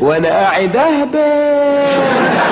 وأنا قاعد اهبل.